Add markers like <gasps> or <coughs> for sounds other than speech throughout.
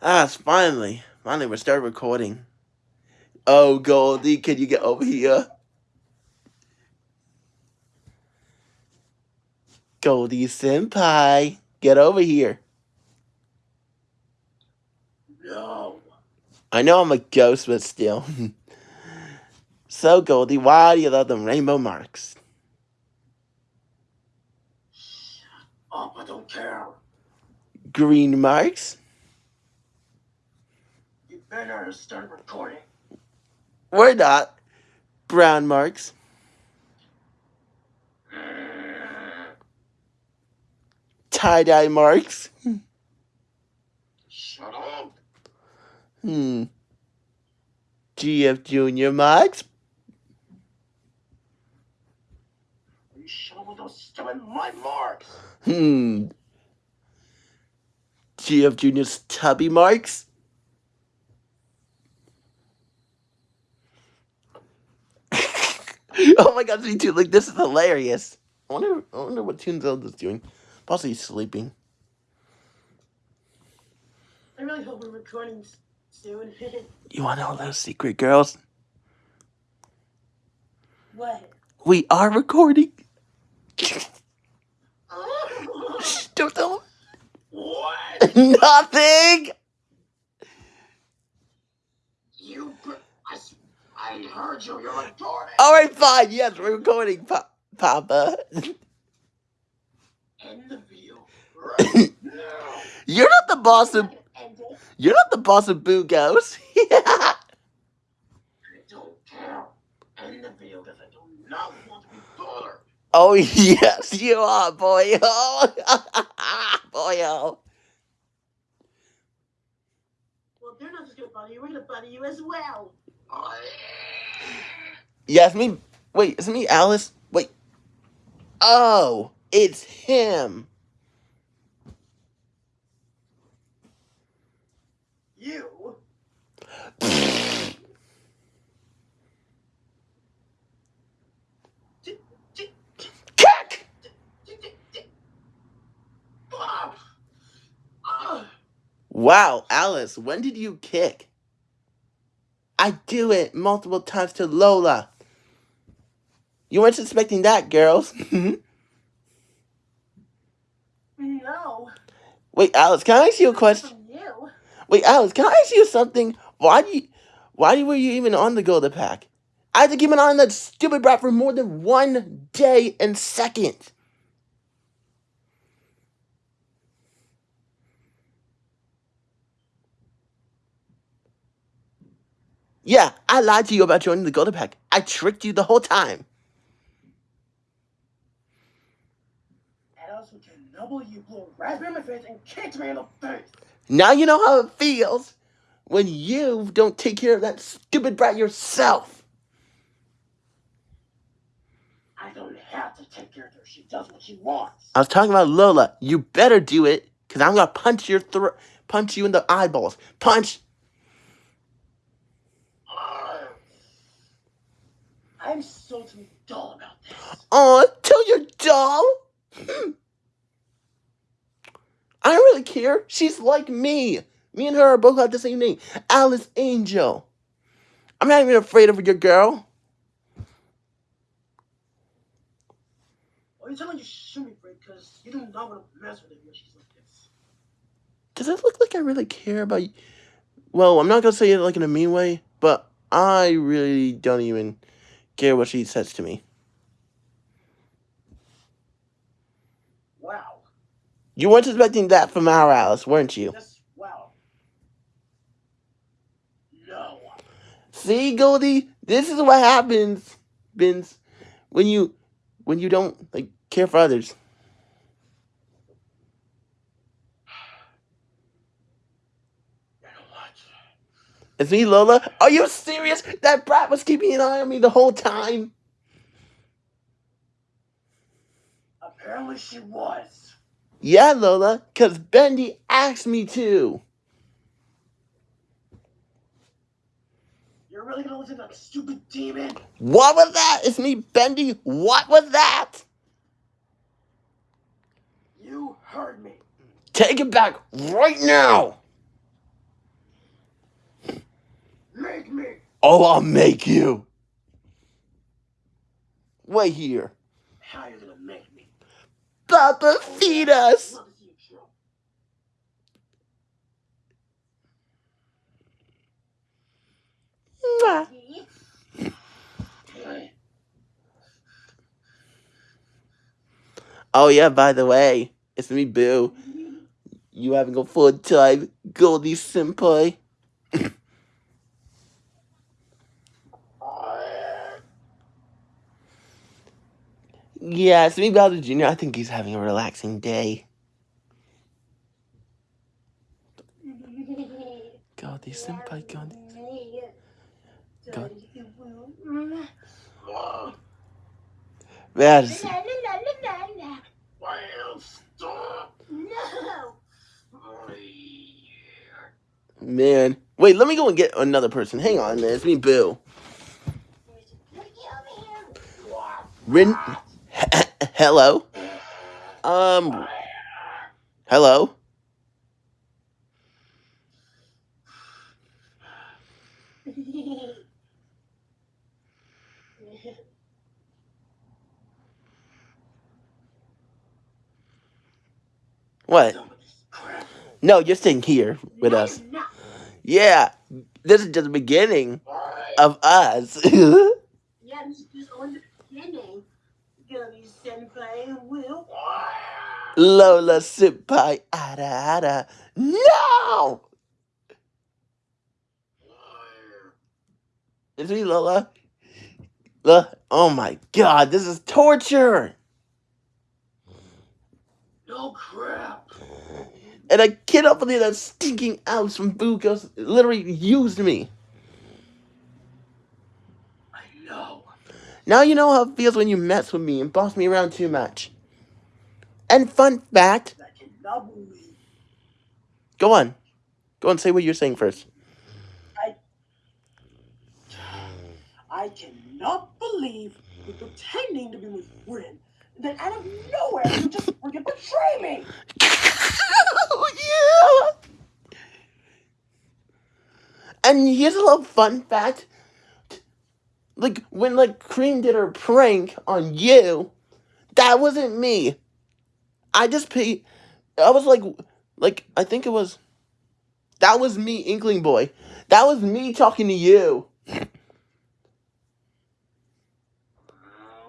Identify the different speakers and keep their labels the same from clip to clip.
Speaker 1: Ah, it's finally. Finally, we started recording. Oh, Goldie, can you get over here? Goldie Senpai, get over here.
Speaker 2: No.
Speaker 1: I know I'm a ghost, but still. <laughs> so, Goldie, why do you love them rainbow marks?
Speaker 2: Oh, I don't care.
Speaker 1: Green marks?
Speaker 2: Better start recording.
Speaker 1: We're not. Brown marks? Tie-dye marks?
Speaker 2: Shut up.
Speaker 1: Hmm. GF Junior marks?
Speaker 2: Are you sure with those stupid my marks?
Speaker 1: Hmm. GF Junior's tubby marks? <laughs> oh my god, me too. Like, this is hilarious. I wonder, I wonder what Toon Zelda's doing. Possibly sleeping.
Speaker 2: I really hope we're recording soon. <laughs>
Speaker 1: You want to know a little secret, girls?
Speaker 2: what?
Speaker 1: We are recording. <laughs> Don't tell
Speaker 2: him.
Speaker 1: what? Nothing.
Speaker 2: You. br- I, s- I heard you. You're recording.
Speaker 1: All right, fine. Yes, we're recording, pa- Papa.
Speaker 2: End the video. <laughs> Right now.
Speaker 1: You're not the boss of.
Speaker 2: End it.
Speaker 1: You're not the boss of Boo Ghost. <laughs>
Speaker 2: I don't care. End the video because I do not want to be bothered.
Speaker 1: oh <laughs> yes, you are, boy. Oh, boy. Oh.
Speaker 2: Well, they're not just gonna bother you. We're gonna bother you as well. I...
Speaker 1: Yes, me. Wait, is it me, Alice? Wait. Oh, it's him.
Speaker 2: You.
Speaker 1: Kick! Wow, Alice, when did you kick? I do it multiple times to Lola. You weren't expecting that, girls. <laughs>
Speaker 2: No.
Speaker 1: Wait, Alice, can I ask you a question?
Speaker 2: From you.
Speaker 1: Wait, Alice, can I ask you something? Why do you, why were you even on the Golden Pack? I had to keep an eye on that stupid brat for more than one day and second. Yeah, I lied to you about joining the Golden Pack. I tricked you the whole time.
Speaker 2: And also noble you blew a raspberry in my face and kicked me in the face.
Speaker 1: Now you know how it feels when you don't take care of that stupid brat yourself.
Speaker 2: I don't have to take care of her. She does what she wants.
Speaker 1: I was talking about Lola. You better do it, cause I'm gonna punch your throat, punch you in the eyeballs. Punch.
Speaker 2: Ah. I'm so too dull about this.
Speaker 1: Aw, tell your doll. <clears throat> I don't really care. She's like me. Me and her are both have the same name, Alice Angel. I'm not even afraid of your girl.
Speaker 2: Well, you're telling you shoot me, Fred, because you do not want to mess with her when she's like this.
Speaker 1: Does it look like I really care about you? Well, I'm not gonna say it like in a mean way, but I really don't even care what she says to me.
Speaker 2: Wow.
Speaker 1: You weren't expecting that from our Alice, weren't you?
Speaker 2: Just wow. No.
Speaker 1: See, Goldie, this is what happens, Vince, when you when you don't like care for others.
Speaker 2: You know what?
Speaker 1: It's me, Lola. Are you serious? That brat was keeping an eye on me the whole time.
Speaker 2: Apparently she was.
Speaker 1: Yeah, Lola, cause Bendy asked me to.
Speaker 2: You're really gonna listen to that stupid demon?
Speaker 1: What was that? It's me, Bendy. What was that?
Speaker 2: You heard me.
Speaker 1: Take it back right now. Oh, I'll make you. Wait here.
Speaker 3: How you gonna make me?
Speaker 1: Papa, oh, feed us.
Speaker 3: Love to see you chill.
Speaker 1: Mwah. Oh yeah, by the way, it's me, Boo. You having a full time Goldie Senpai? Yeah, it's me, Bowser Jr. I think he's having a relaxing day. Goldie Senpai, Goldie. Go-
Speaker 3: Mom,
Speaker 1: That's,
Speaker 3: stop. Oh,
Speaker 1: man. Wait, let me go and get another person. Hang on, man. It's me, Boo. Rin. Hello? Um, hello? What? No, you're staying here with us. Yeah, this is just the beginning of us. <laughs> Lola Senpai, ada ada. No! It's me, Lola. Lola. Oh my god, this is torture!
Speaker 3: No crap.
Speaker 1: And kid up there that's stinking out from Bukos literally used me.
Speaker 3: I know.
Speaker 1: Now you know how it feels when you mess with me and boss me around too much. And fun fact,
Speaker 2: I
Speaker 1: go on. Go on, say what you're saying first.
Speaker 2: I cannot believe you're pretending to be my friend. Then out of nowhere, you just freaking betray me. <laughs>
Speaker 1: yeah! And here's a little fun fact. Like when like Cream did her prank on you, that wasn't me. I just paid I was like like I think it was that was me, Inkling Boy. That was me talking to you.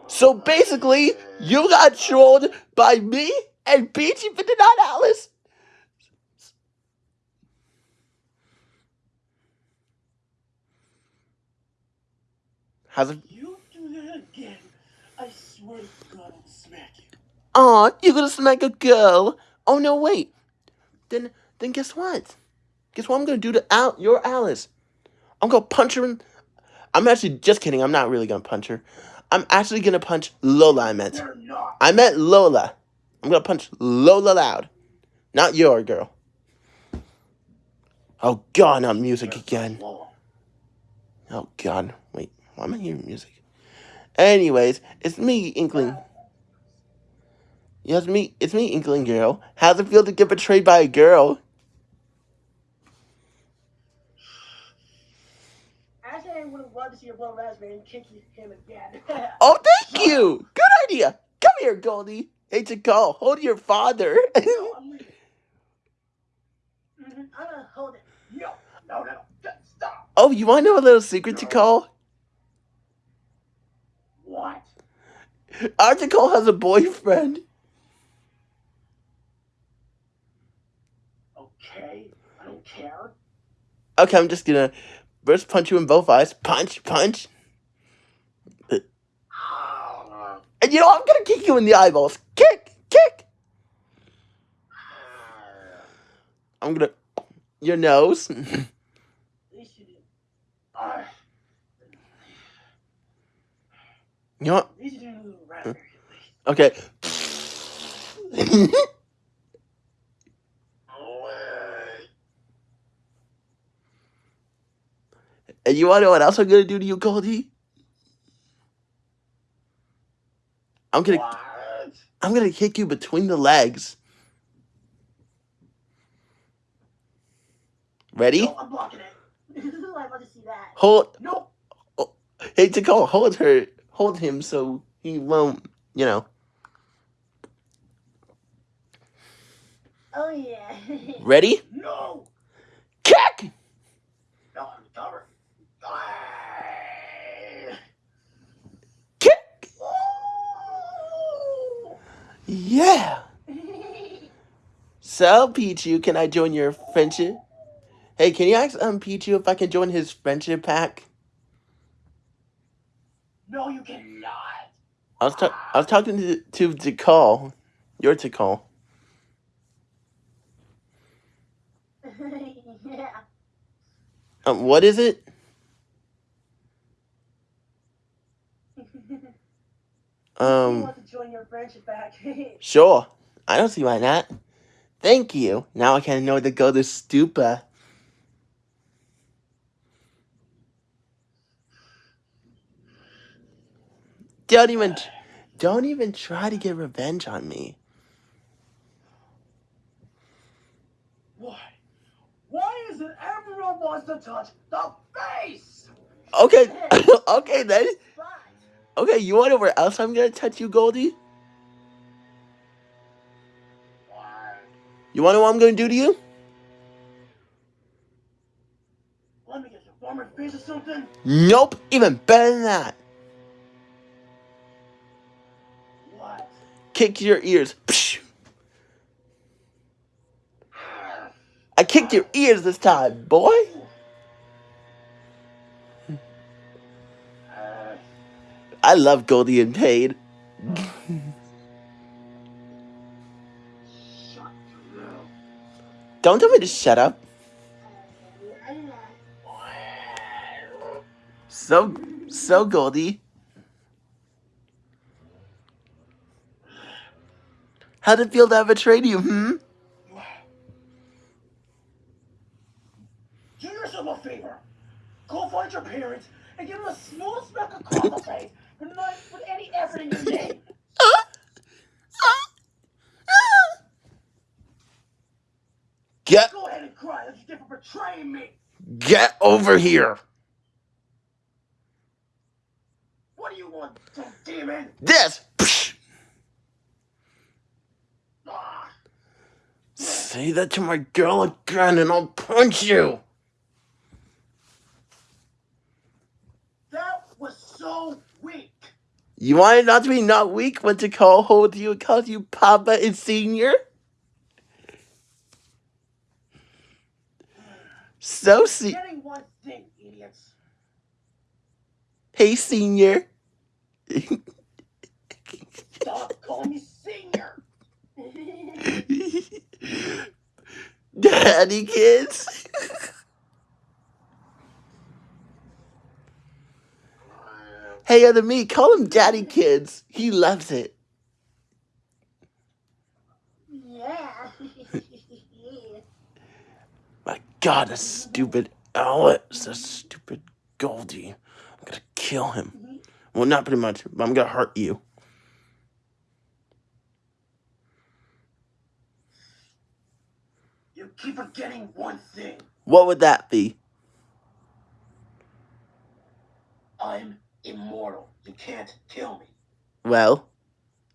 Speaker 1: So basically, you got trolled by me and Peachy 59 Alice. How's it?
Speaker 2: You do that again, I swear to God I'll smack you.
Speaker 1: Aw, you're gonna smack a girl. Oh no, wait. Then then guess what? Guess what I'm gonna do to Al your Alice? I'm gonna punch her in I'm actually just kidding, I'm not really gonna punch her. I'm actually gonna punch Lola I meant. I meant Lola. I'm gonna punch Lola loud. Not your girl. Oh god, not music again. Oh god, wait, why am I hearing music? Anyways, it's me, Inkling. Yes, me. It's me, Inkling girl. How's it feel to get betrayed by a girl?
Speaker 2: Actually, I would have loved to see your blood raspberry and kick him again. <laughs>
Speaker 1: Oh, thank you. Good idea. Come here, Goldie. Hey, Tikal. Hold your father. <laughs>
Speaker 2: no, I'm leaving. Mhm, I'm gonna hold it.
Speaker 3: No, no, no. Stop.
Speaker 1: oh, you want to know a little secret Tikal?
Speaker 3: What?
Speaker 1: Article has a boyfriend.
Speaker 3: Okay. I don't care.
Speaker 1: Okay, I'm just gonna first punch you in both eyes. Punch, punch. <sighs> And you know, I'm gonna kick you in the eyeballs. Kick, kick. <sighs> I'm gonna. Your nose. <laughs>
Speaker 2: At least you did.
Speaker 3: I-
Speaker 1: you know what?
Speaker 2: At least you did a little raspberry.
Speaker 1: Hmm.
Speaker 3: Okay. <laughs>
Speaker 1: And you wanna know what else I'm gonna do to you, Goldie? I'm gonna.
Speaker 3: What?
Speaker 1: I'm gonna kick you between the legs. Ready?
Speaker 2: No, I'm blocking it. like my want to see that.
Speaker 1: hold.
Speaker 2: Nope.
Speaker 1: Oh, hey, Nicole, hold her, hold him so he won't, you know.
Speaker 2: Oh yeah. <laughs>
Speaker 1: Ready?
Speaker 2: no.
Speaker 1: Kick!
Speaker 2: No, I'm covered.
Speaker 1: Kick!
Speaker 2: Ooh.
Speaker 1: Yeah. <laughs> So, Pichu, can I join your friendship? Hey, can you ask um Pichu if I can join his friendship pack?
Speaker 2: no, you cannot.
Speaker 1: I was ta- I was talking to to Tikal, your Tikal. <laughs>
Speaker 2: yeah.
Speaker 1: Um, what is it? <laughs>
Speaker 2: you
Speaker 1: Um,
Speaker 2: want to join your friendship back? <laughs>
Speaker 1: sure. I don't see why not. Thank you. Now I can know where to go to Stupa. Don't even, don't even try to get revenge on me.
Speaker 2: Why? Why is it everyone wants to touch the face?
Speaker 1: Okay, <laughs> okay then. Okay, you want to know where else I'm gonna touch you, Goldie?
Speaker 2: Why?
Speaker 1: You want to know what I'm gonna do to you?
Speaker 2: Let me get you warm your face or something.
Speaker 1: Nope, even better than that.
Speaker 2: What?
Speaker 1: Kick your ears. Psh. I kicked your ears this time, boy. I love Goldie and
Speaker 2: mouth.
Speaker 1: Don't tell me to shut up. So, so Goldie. How'd it feel to have betrayed you, hmm? <sighs>
Speaker 2: Do yourself a favor. Go find your parents and give them a small smack across the face and not put any effort in your <laughs> name.
Speaker 1: Get,
Speaker 2: Go ahead and cry like you did for betraying me.
Speaker 1: get over here.
Speaker 2: What do you want, some demon?
Speaker 1: This. Psh.
Speaker 2: Ah,
Speaker 1: Say that to my girl again and I'll punch you.
Speaker 2: that was so weak.
Speaker 1: You wanted not to be not weak when Tikal hold you and call you Papa and Senior? So see
Speaker 2: Getting one thing, idiots.
Speaker 1: hey Senior.
Speaker 2: Stop calling me senior. <laughs>
Speaker 1: Daddy kids. hey other me, call him Daddy kids. He loves it.
Speaker 2: yeah. <laughs>
Speaker 1: My god, a stupid Alex, a stupid Goldie. I'm gonna kill him. Mm-hmm. Well, not pretty much, but I'm gonna hurt you.
Speaker 2: Keep forgetting one thing.
Speaker 1: What would that be?
Speaker 2: I'm immortal. You can't kill me.
Speaker 1: Well,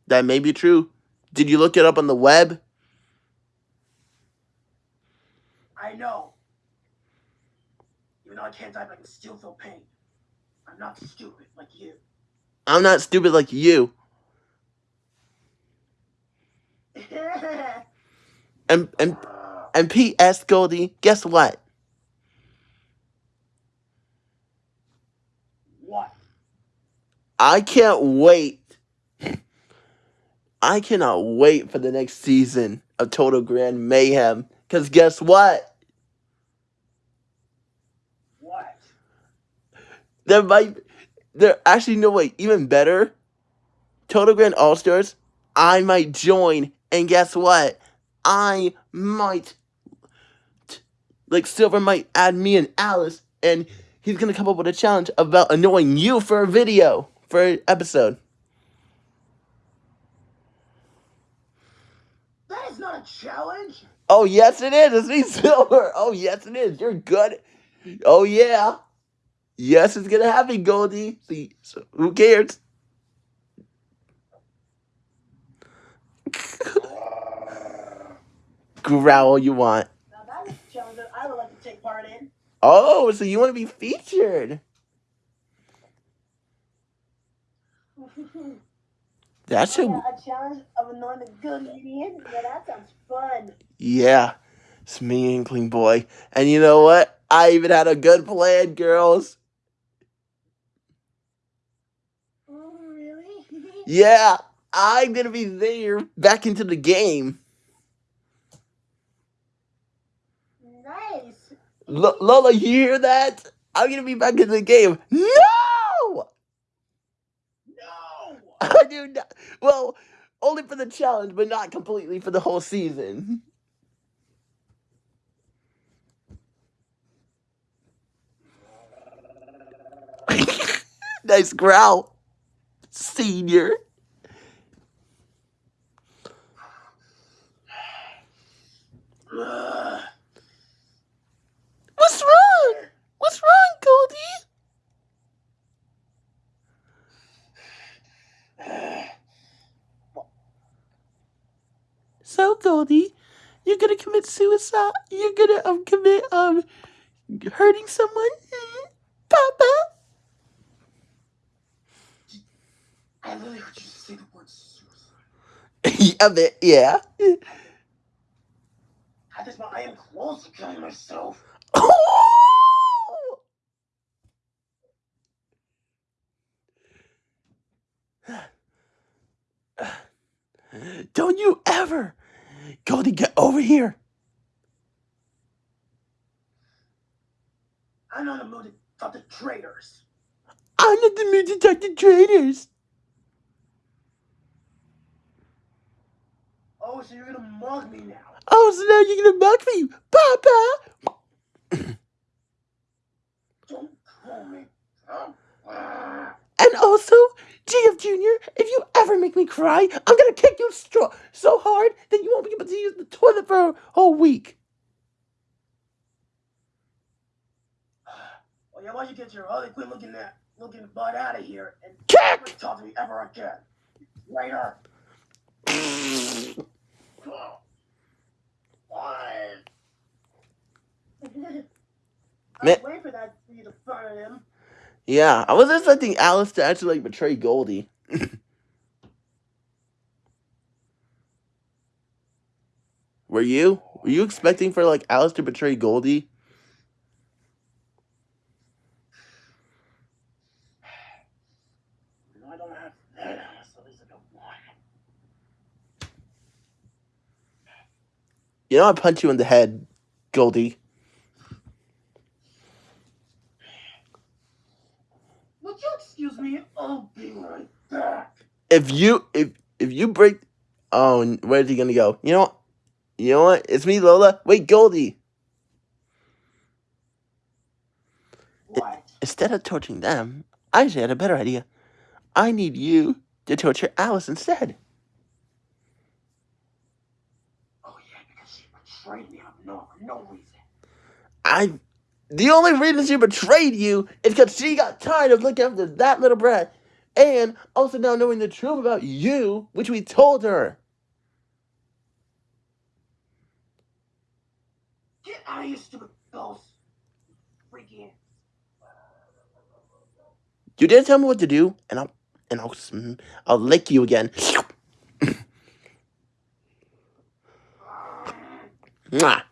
Speaker 1: that may be true. Did you look it up on the web?
Speaker 2: I know. Even though I can't die, but I can still feel pain. I'm not stupid like you.
Speaker 1: I'm not stupid like you. <laughs> And and and P.S. Goldie, guess what?
Speaker 2: what?
Speaker 1: I can't wait. I cannot wait for the next season of Total Grand Mayhem. Cause guess what?
Speaker 2: What?
Speaker 1: There might there actually no way. even better. Total Grand All Stars, I might join, and guess what? I might like Silver might add me and Alice, and he's gonna come up with a challenge about annoying you for a video for an episode.
Speaker 2: That is not a challenge.
Speaker 1: Oh yes, it is. It's me, <laughs> Silver. Oh yes, it is. You're good. Oh yeah. Yes, it's gonna happen, Goldie. See, so who cares? <laughs> Growl you want.
Speaker 4: Now that is a challenge that I would like to take part in.
Speaker 1: Oh, so you want to be featured? <laughs> That's
Speaker 4: Oh,
Speaker 1: a
Speaker 4: a challenge of annoying a good comedian? Yeah, that sounds fun.
Speaker 1: yeah. It's me, Inkling Boy, and you know what? I even had a good plan, girls.
Speaker 4: Oh, really? <laughs>
Speaker 1: Yeah, I'm gonna be there back into the game.
Speaker 4: nice.
Speaker 1: L- Lola, you hear that? I'm gonna be back in the game. No!
Speaker 4: No!
Speaker 1: I do not. Well, only for the challenge, but not completely for the whole season. nice growl, senior.
Speaker 4: Ugh.
Speaker 1: What's wrong? What's wrong, Goldie? So, Goldie, you're gonna commit suicide? You're gonna um commit um hurting someone? Papa?
Speaker 2: I literally heard you say the word suicide. <laughs>
Speaker 1: a bit, yeah.
Speaker 2: At this point, I am close to killing myself. <gasps>
Speaker 1: Don't you ever, Goldie, get over here.
Speaker 2: I'm not in the mood to talk to traitors.
Speaker 1: I'm not the mood to talk to traitors.
Speaker 2: Oh, so you're gonna mug me now?
Speaker 1: Oh, so now you're gonna mug me, Papa. <coughs>
Speaker 2: Don't call me. Papa.
Speaker 1: And also, GF Jr., if you ever make me cry, I'm gonna kick you stro- so hard that you won't be able to use the toilet for a whole week.
Speaker 2: Yeah, why don't you get your oh, Harley Quinn looking at looking butt out of here and
Speaker 1: Kick!
Speaker 2: never talk to me ever again. Traitor. Why? <laughs>
Speaker 4: I was waiting for that for you to fire him.
Speaker 1: Yeah, I was expecting Alice to actually like betray Goldie. <laughs> Were you? Were you expecting for like Alice to betray Goldie?
Speaker 2: No, I don't have that. So at least I got one.
Speaker 1: You know I punch you in the head, Goldie.
Speaker 2: Would you excuse me? I'll be right back.
Speaker 1: If you if if you break Oh, where's he gonna go? You know what? You know what? It's me, Lola. Wait, Goldie.
Speaker 2: What?
Speaker 1: Instead of torturing them, I actually had a better idea. I need you to torture Alice instead.
Speaker 2: Oh yeah, because she betrayed me of no, no reason.
Speaker 1: I the only reason she betrayed you is because she got tired of looking after that little brat, and also now knowing the truth about you, which we told her.
Speaker 2: Get out of here, stupid ghost. Freaking.
Speaker 1: You didn't tell me what to do, and I'll and I'll mm, I'll lick you again. Mwah.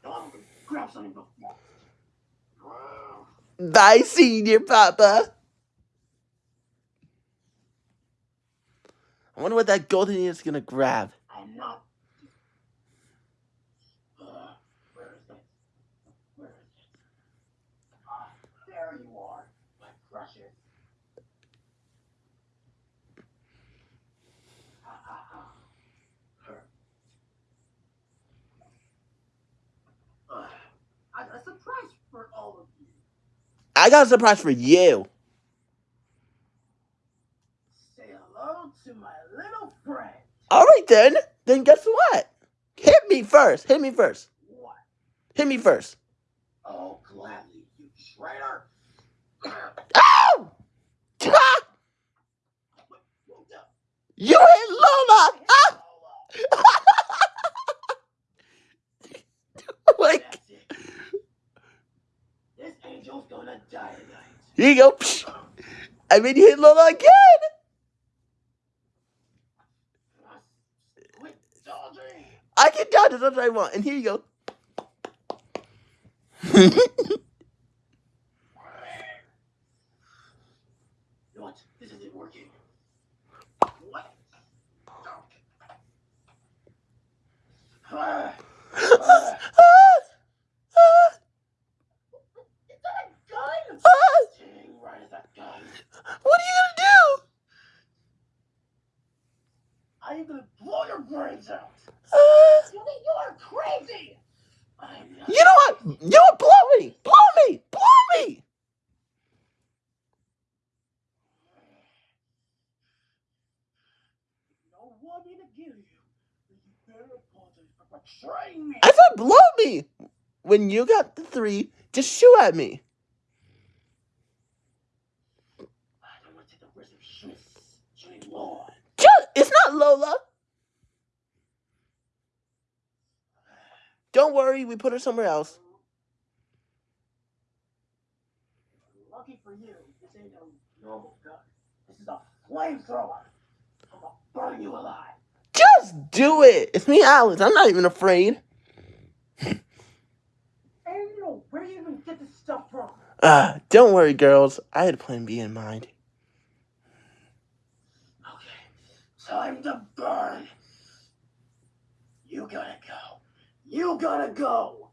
Speaker 1: Bye, senior papa. I wonder what that golden ear is gonna grab.
Speaker 2: I'm not. Uh, where is it? Where is it? Ah, there you are, my precious. Ha ha ha. Her. Uh, I got a surprise for all of you.
Speaker 1: I got a surprise for you.
Speaker 2: Say hello to my little friend.
Speaker 1: All right then. Then guess what? Hit me first. Hit me first.
Speaker 2: What?
Speaker 1: Hit me first.
Speaker 2: Oh, gladly, you traitor.
Speaker 1: Ow! Ah! You hit Lola! Ah! <laughs> like,
Speaker 2: That's it. This angel's gonna die tonight.
Speaker 1: Here you go. Psh. I mean, you hit Lola again! I can dodge as much as I want, and here you go.
Speaker 2: What? This isn't working. What? Ah. Ah. Is that a gun? Dang right, it's a gun.
Speaker 1: what are you gonna
Speaker 2: I am gonna blow your brains out.
Speaker 1: do? Uh,
Speaker 2: You think you are crazy? I'm not.
Speaker 1: you know what? You know what? Blow me! Blow me! Blow me!
Speaker 2: No one need to kill you. but You better apologize for betraying me.
Speaker 1: I said blow me! When you got the three, just shoot at me.
Speaker 2: I don't want to take the risk of shooting, shooting
Speaker 1: Just, it's not Lola. Don't worry, we put her somewhere else.
Speaker 2: Lucky for you, this ain't no normal gun. This is a flamethrower. I'm gonna burn you alive.
Speaker 1: Just do it. It's me, Alice. I'm not even afraid. <laughs>
Speaker 2: Know, where do you even get this stuff from?
Speaker 1: Uh, don't worry, girls. I had a plan B in mind.
Speaker 2: Okay, time to burn. You gotta go. You gotta go.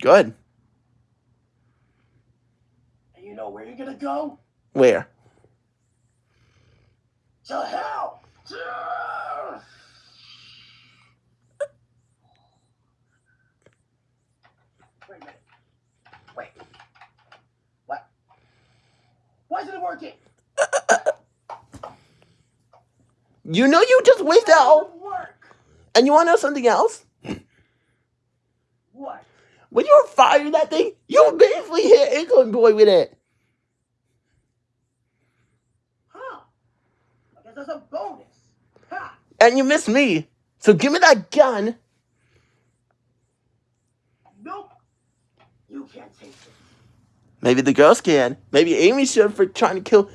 Speaker 1: Good.
Speaker 2: And you know where you're gonna go?
Speaker 1: Where?
Speaker 2: To hell. Wait a minute. Wait. What? Why isn't it working?
Speaker 1: You know you just wasted
Speaker 2: That
Speaker 1: all.
Speaker 2: work.
Speaker 1: And you want to know something else?
Speaker 2: What?
Speaker 1: When you were firing that thing, you basically hit Inkling Boy with it.
Speaker 2: Huh? I guess that's a bonus. Ha!
Speaker 1: And you missed me. So give me that gun.
Speaker 2: Nope. You can't take it.
Speaker 1: Maybe the girls can. Maybe Amy should for trying to kill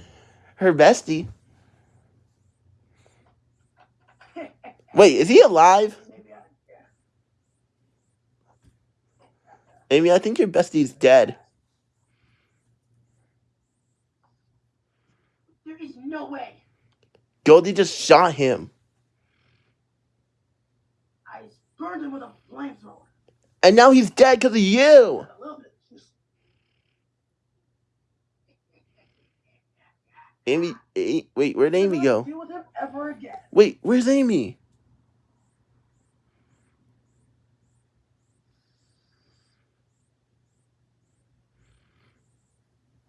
Speaker 1: her bestie. Wait, is he alive?
Speaker 2: Maybe I yeah.
Speaker 1: Amy, I think your bestie's dead.
Speaker 2: There is no way.
Speaker 1: Goldie just shot him.
Speaker 2: I burned him with a flamethrower.
Speaker 1: And now he's dead because of you.
Speaker 2: A little bit. of juice.
Speaker 1: Amy, A- wait, where'd Amy go?
Speaker 2: Deal with him ever again.
Speaker 1: Wait, where's Amy?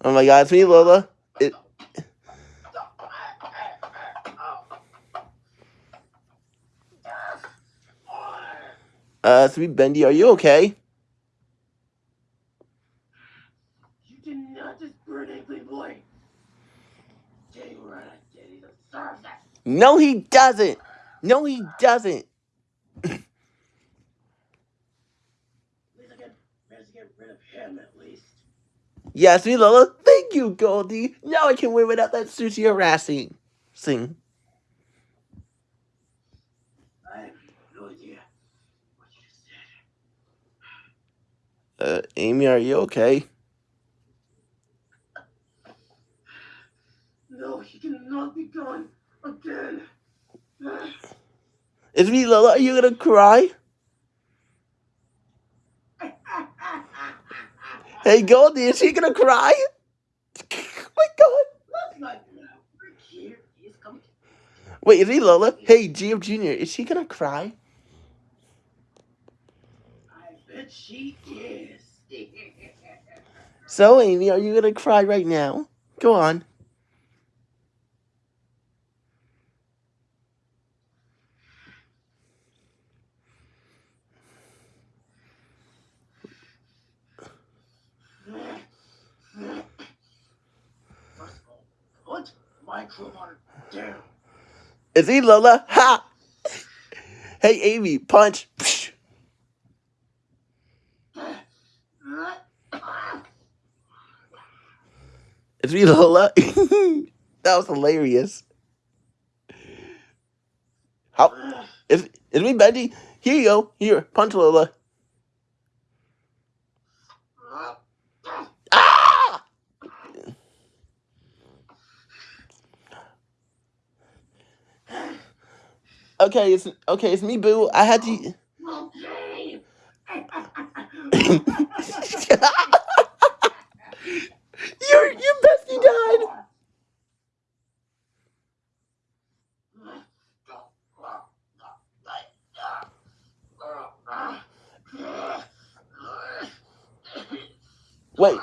Speaker 1: Oh my god, it's me, Lola. It, uh, it's me, Bendy. Are you okay?
Speaker 2: You did not just burn Inkling Boy. Dang right, I did. He deserves it.
Speaker 1: No, he doesn't. No, he doesn't. Yes, me, Lola. Thank you, Goldie. Now I can win without that sushi harassing. Sing.
Speaker 2: I have no idea what you said.
Speaker 1: Uh, Amy, are you okay?
Speaker 2: No, he cannot be gone again.
Speaker 1: It's me, Lola. Are you gonna cry? Hey, Goldie, is she gonna cry? oh <laughs> my god.
Speaker 2: Is.
Speaker 1: Wait, is he Lola? Hey, GF Jr., is she gonna cry?
Speaker 2: I bet she is.
Speaker 1: So, Amy, are you gonna cry right now? Go on.
Speaker 3: Crowbar down.
Speaker 1: Is he Lola? Ha! Hey, Amy, punch. Psh. Is me Lola? <laughs> that was hilarious. How? Is, is me Bendy? Here you go. Here, punch Lola. Ah! Okay, it's okay. It's me, Boo. I had to. Your <laughs> your bestie died. Wait.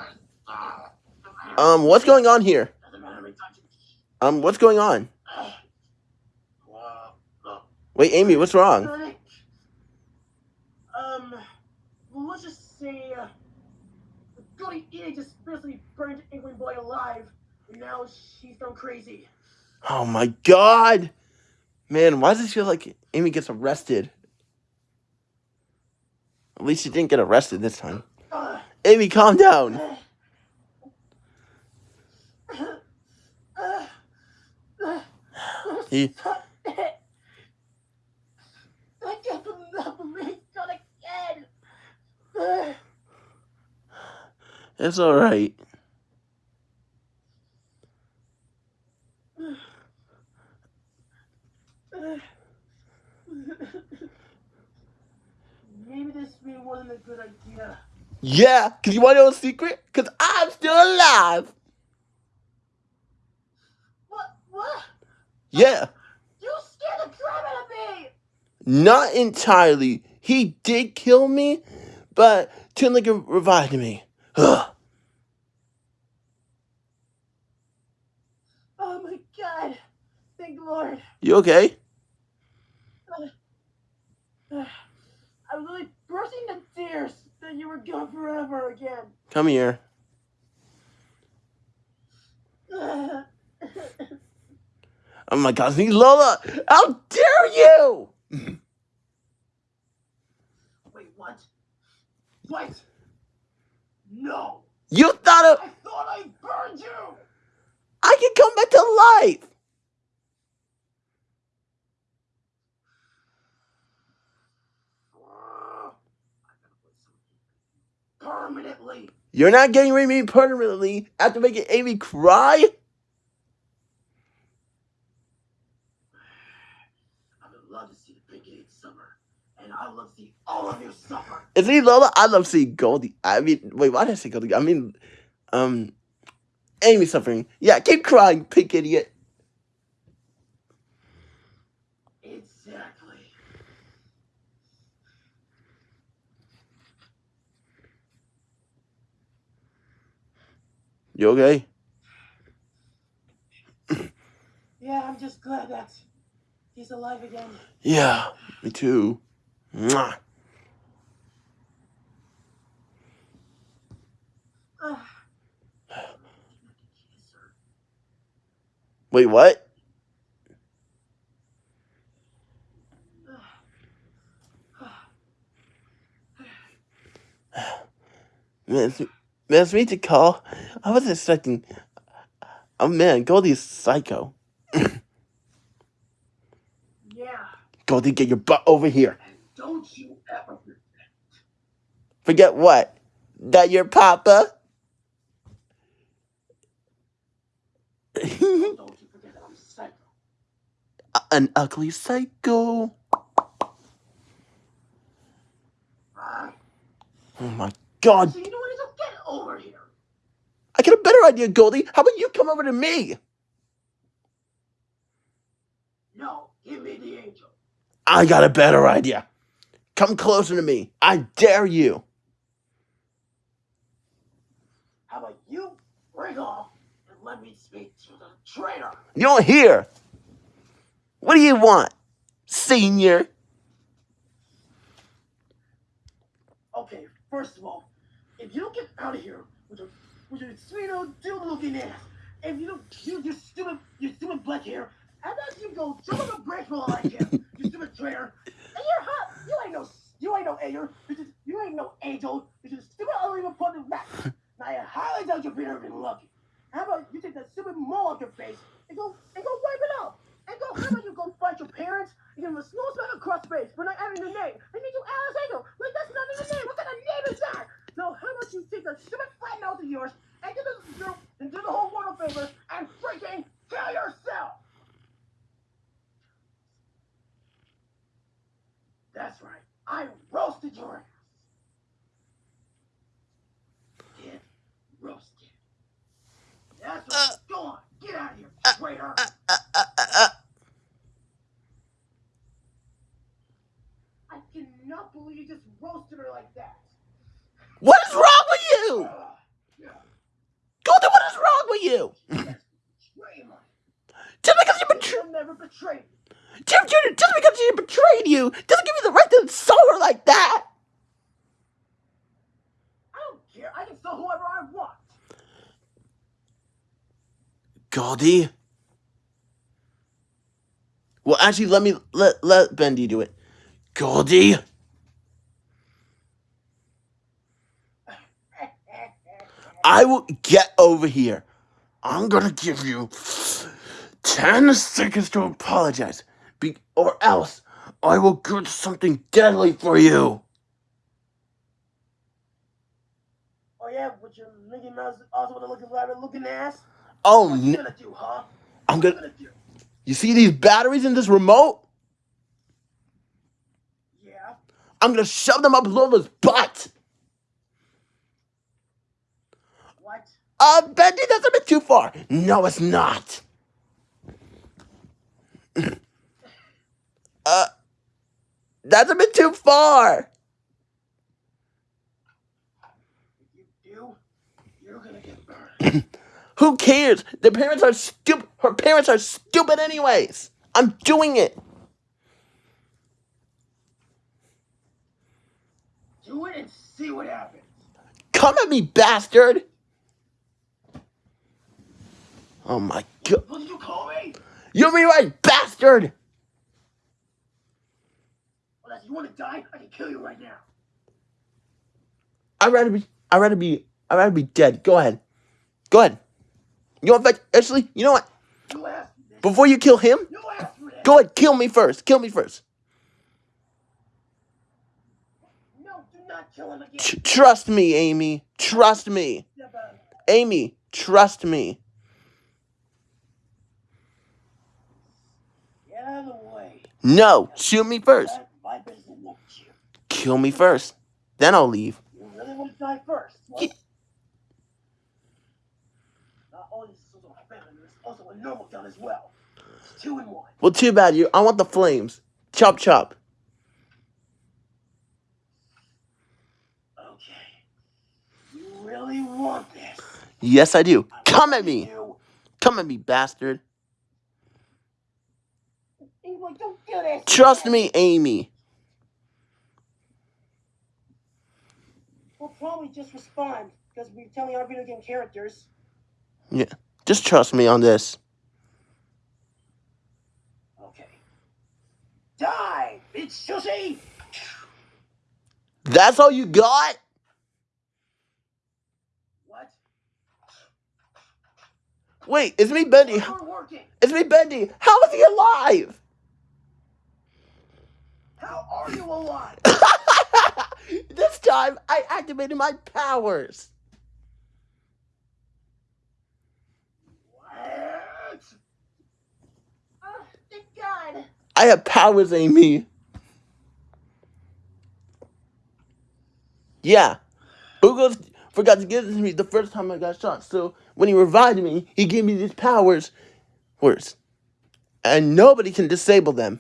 Speaker 1: Um, what's going on here? Um, what's going on? Wait, Amy, what's wrong?
Speaker 2: Um, well, let's just say, uh, Goody Edie just basically burned Inkling Boy alive, and now she's gone crazy.
Speaker 1: Oh my god! Man, why does it feel like Amy gets arrested? At least she didn't get arrested this time.
Speaker 2: Uh,
Speaker 1: Amy, calm down.
Speaker 2: uh, uh, uh,
Speaker 1: He-
Speaker 2: stop it. I can't believe Sonic again. Uh, <sighs>
Speaker 1: It's alright.
Speaker 2: uh. Maybe this really wasn't a good idea.
Speaker 1: Yeah, because you want to know a secret? Because I'm still alive.
Speaker 2: What? What?
Speaker 1: Yeah,
Speaker 2: You scared the crap out of me!
Speaker 1: not entirely. He did kill me, but Tinlinger revived me. Ugh.
Speaker 2: Oh my god! Thank the Lord!
Speaker 1: You okay?
Speaker 2: Uh, uh, I was really bursting into tears that you were gone forever again.
Speaker 1: Come here. <laughs> Oh my god, Lola! How dare you!
Speaker 2: Wait, what? What? No!
Speaker 1: You thought of,
Speaker 2: I thought I burned you!
Speaker 1: I can come back to life!
Speaker 2: I'm gonna put some permanently.
Speaker 1: You're not getting rid of me permanently after making Amy cry?
Speaker 2: I would love to see the Pink Eight summer, and I would love to see all of you suffer.
Speaker 1: Is he Lola? I love seeing Goldie. I mean, wait, why did I say Goldie? I mean, um, Amy suffering. Yeah, keep crying, pink idiot.
Speaker 2: Exactly.
Speaker 1: You okay?
Speaker 2: Yeah, I'm just glad that he's alive again.
Speaker 1: Yeah, me too. Mwah. Wait, what? Man, it's, me Tikal. I wasn't expecting. Oh man, Goldie's psycho.
Speaker 2: Yeah,
Speaker 1: Goldie, get your butt over here.
Speaker 2: and don't you ever forget.
Speaker 1: Forget what? That your papa?
Speaker 2: Don't you forget that I'm psycho.
Speaker 1: An ugly psycho. Oh my god.
Speaker 2: So you know what? Just get over here.
Speaker 1: I got a better idea, Goldie. How about you come over to me?
Speaker 2: No, give me the angel.
Speaker 1: I got a better idea. Come closer to me. I dare you.
Speaker 2: How about you break off and let me speak to the traitor?
Speaker 1: You're here. What do you want, senior?
Speaker 2: Okay, first of all, if you don't get out of here with your with your sweet old dude looking ass if you don't, you, you stupid, you stupid black hair, how about you go jump on a bridge for all I care, you stupid traitor. And you're hot. You ain't no, you ain't no angel. You just, you ain't no angel. You're just stupid, ugly, reported back. now I highly doubt you're being even lucky. How about you take that stupid mole off your face and go, and go wipe it off. And go, how about you go fight your parents and give them a small smack across the face for not having your name. And need you Alice Angel. Like, that's not even your name. What kind of name is that? So how about you take that stupid flat mouth of yours and do the, and do the whole world a favor and freaking kill yourself? That's right. I roasted your ass. Get roasted. That's right.
Speaker 1: Uh,
Speaker 2: Go on. Get out of here, traitor.
Speaker 1: Uh, uh, uh, uh,
Speaker 2: I cannot believe you just roasted her like that.
Speaker 1: what is wrong with you?
Speaker 2: Yeah,
Speaker 1: Goldie, what is wrong with you? Just because you betrayed
Speaker 2: never betray me.
Speaker 1: Jim Jr., just because she betrayed you doesn't give you the right to insult her like that.
Speaker 2: I don't care. I can sell whoever I want.
Speaker 1: Goldie. Well, actually, let me let let Bendy do it. Goldie. I will get over here. I'm gonna give you ten seconds to apologize, be, or else I will get something deadly for you.
Speaker 2: oh yeah, with your Mickey Mouse also with a looking looking ass.
Speaker 1: Oh,
Speaker 2: What you
Speaker 1: n-
Speaker 2: gonna do, huh?
Speaker 1: I'm
Speaker 2: What you
Speaker 1: gonna.
Speaker 2: gonna do?
Speaker 1: You see these batteries in this remote?
Speaker 2: Yeah.
Speaker 1: I'm gonna shove them up Lola's butt.
Speaker 2: What?
Speaker 1: Uh, Bendy, that's a bit too far. No, it's not. <clears throat> uh, that's a bit too far.
Speaker 2: If you do, you're gonna get burned. <clears throat>
Speaker 1: Who cares? The parents are stupid. Her parents are stupid, anyways. I'm doing it.
Speaker 2: do it and see what happens.
Speaker 1: Come at me, bastard. Oh my god.
Speaker 2: What did you call me?
Speaker 1: You're me right, bastard.
Speaker 2: Well, if you want to die, I can kill you right now.
Speaker 1: I'd rather be. I'd rather be. I'd rather be dead. Go ahead. Go ahead. You know what? Actually, you know what?
Speaker 2: You asked for this.
Speaker 1: Before you kill him,
Speaker 2: You asked for this.
Speaker 1: go ahead. Kill me first. Kill me first.
Speaker 2: No, do not kill him again.
Speaker 1: Tr- trust me, Amy. Trust me. Amy, trust me.
Speaker 2: Get out of the way.
Speaker 1: No, shoot me first.
Speaker 2: That won't you.
Speaker 1: Kill me first. Then I'll leave.
Speaker 2: You really want to die first? Well,
Speaker 1: Ye-
Speaker 2: not only is this also a family, there's also a normal gun as well. It's two in one.
Speaker 1: Well, too bad. You. I want the flames. Chop, chop.
Speaker 2: Okay. You really want this?
Speaker 1: Yes, I do.
Speaker 2: I'm
Speaker 1: Come at me.
Speaker 2: You.
Speaker 1: Come at me, bastard.
Speaker 2: Don't do this.
Speaker 1: Trust me, Amy.
Speaker 2: We'll probably just respond because we're telling our video game characters.
Speaker 1: Just trust me on this.
Speaker 2: Okay. Die, bitch, sushi!
Speaker 1: That's all you got?
Speaker 2: What?
Speaker 1: Wait, it's me, Bendy.
Speaker 2: It's not working.
Speaker 1: It's me, Bendy. How is he alive?
Speaker 2: How are you alive? <laughs>
Speaker 1: this time, I activated my powers.
Speaker 2: what? Oh, thank God.
Speaker 1: I have powers, Amy. Yeah. Boogles forgot to give this to me the first time I got shot. So when he revived me, he gave me these powers. Words. And nobody can disable them.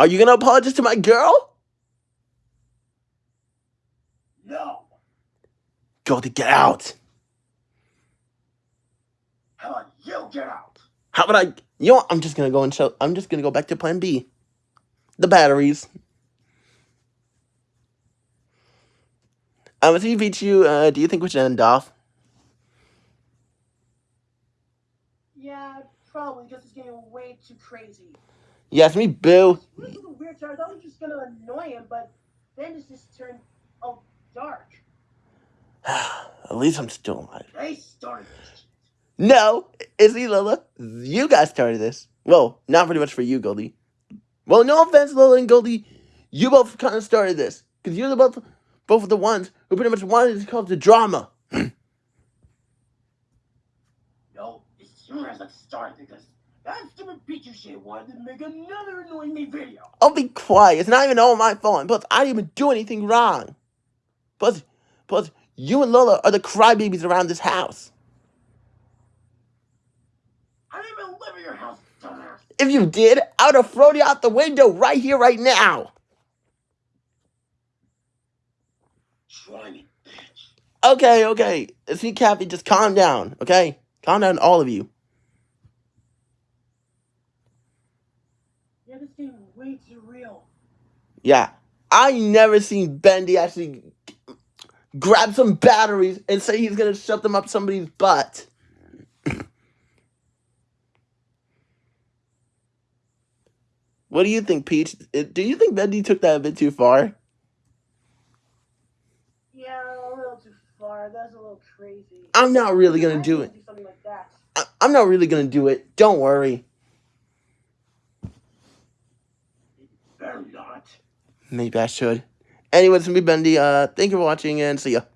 Speaker 1: Are you gonna apologize to my girl?
Speaker 2: No.
Speaker 1: Go to get out.
Speaker 2: How about you get out?
Speaker 1: How about I? You know what? I'm just gonna go and show. I'm just gonna go back to Plan B. the batteries. Um, see Pichu, uh, do you think we should end off?
Speaker 2: Yeah, probably, because it's getting way too crazy.
Speaker 1: Yes, me, boo.
Speaker 2: This was a weird start. I thought we were just gonna annoy him, but then it just turned all dark. <sighs>
Speaker 1: At least I'm still alive.
Speaker 2: They started this.
Speaker 1: No, Izzy, Lola, you guys started this. Well, not pretty much for you, Goldie. Well, no offense, Lola and Goldie. You both kind of started this. Because you're the both, both of the ones who pretty much wanted to cause the drama. <clears throat>
Speaker 2: No, it's you guys that started because that stupid Pichu shit wanted to make another annoying me video.
Speaker 1: I'll be quiet. It's not even all my fault. Plus, I didn't even do anything wrong. Plus, plus, you and Lola are the crybabies around this house.
Speaker 2: I didn't even live in your house, dumbass.
Speaker 1: If you did, I would have thrown you out the window right here, right now.
Speaker 2: Try me, bitch.
Speaker 1: Okay, okay. See, Kathy, just calm down, okay? Calm down, all of you.
Speaker 2: Yeah, this game is way too real.
Speaker 1: Yeah, I never seen Bendy actually grab some batteries and say he's gonna shove them up somebody's butt. what do you think, Peach? Do you think Bendy took that a bit too far?
Speaker 2: Yeah, a little too far. That's a little crazy.
Speaker 1: I'm not really gonna do it.
Speaker 2: Do like that.
Speaker 1: I- I'm not really gonna do it. Don't worry.
Speaker 2: Better not.
Speaker 1: Maybe I should. Anyways, it's me, Bendy. Uh, thank you for watching and see ya.